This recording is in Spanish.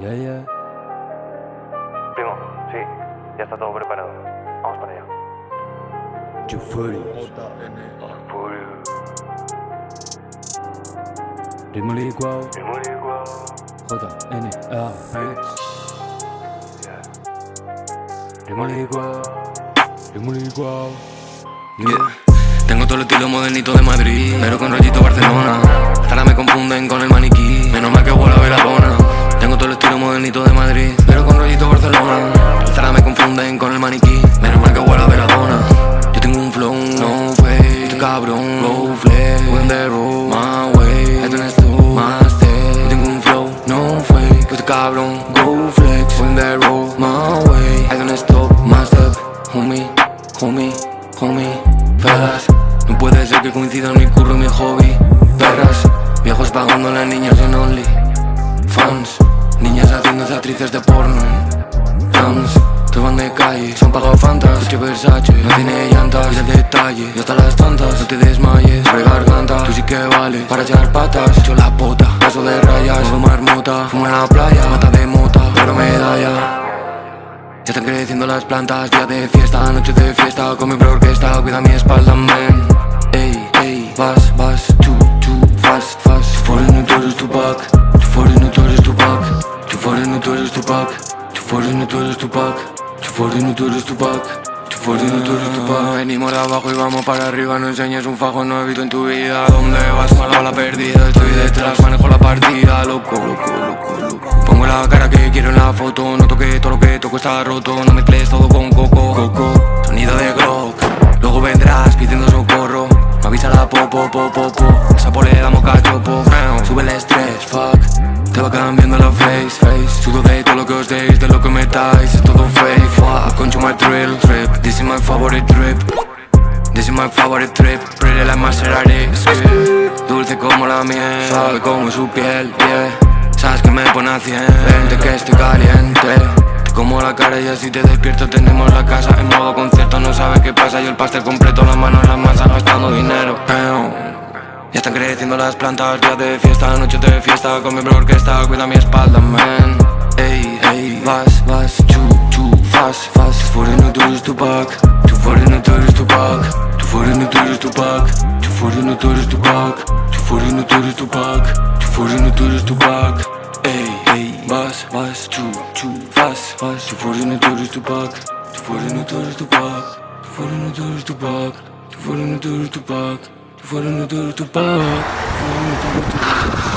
Ya, ya. Primo, sí, ya está todo preparado. Vamos para allá. Full. Ritmo licuado. Primo igual. J, N, A, Beats. Yeah. Ritmo licuado. Ritmo licuado. Yeah. Tengo todo el estilo modernito de Madrid, pero con rollito Barcelona. Ahora me confunden con el maniquí, menos mal que huele a veladona. Tengo todo el estilo modernito de Madrid, pero con rollito Barcelona. Ahora me confunden con el maniquí, menos mal que huele a veladona. Yo tengo un flow, no fake, este cabrón, low flex, when the road, my way. Ahí tenés tú, más Yo tengo un flow, no fake, este cabrón, go flex, when the road, my way. I don't stop, my step, homie, homie, homie, felas. No puede ser que coincidan mi curro y mi hobby. Perras, viejos pagando a las niñas en Only. Fans, niñas haciéndose actrices de porno Rams. Todos van de calle, son pagados fantas Coche Versace, no tiene llantas, el detalle Y hasta las tantas, no te desmayes Abre garganta, tú sí que vales. Para echar patas, echo la pota. Paso de rayas, modo marmota Fumo en la playa, mata de mota Pero medalla. Ya están creciendo las plantas, día de fiesta, noche de fiesta Con mi bro orquesta, cuida mi espalda, man. Ey, ey, vas, vas, too, 40 no tú eres tu pack. Ah, venimos de abajo y vamos para arriba. No enseñas un fajo nuevito en tu vida. ¿Dónde vas? Mala bala perdida. Estoy detrás, manejo la partida. Loco, loco, loco, loco. Pongo la cara que quiero en la foto. No toque todo lo que toco está roto. No mezcles todo con coco. Coco, sonido de grog. Luego vendrás pidiendo socorro. Me avisa la popo, popo, popo Esa polea moca chopo Sube el estrés, fuck. Te va cambiando la face, face. Sudo de todo lo que os deis De lo que metáis, es todo my drill, trip This is my favorite trip. This is my favorite trip. Pretty like Maserati. Dulce como la miel Sabe como su piel, yeah. Sabes que me pone a 100 Vente que estoy caliente. Te como la cara y así te despierto Tenemos la casa en modo concierto. No sabes qué pasa Yo el pastel completo Las manos en las masas gastando dinero. Ya están creciendo las plantas Día de fiesta, noche de fiesta. Con mi bro orquesta Cuida mi espalda, man. Ey, ey Vas, vas, chu, chu Fast, fast Tu foreigner, tú eres tu back Tu foreigner, tú eres tu back Tu foreigner, tú eres tu back Tu foreigner, tú eres tu back Tu foreigner, tú eres tu back Tu foreigner, tú eres tu back Ey, ey Vas, vas, chu, chu Fast, fast Tu foreigner, tú eres tu back Tu foreigner, tú eres tu back Tu foreigner, tú eres tu back Tu foreigner, tú eres tu back Tu foreigner, tú eres tu back Tu foreigner,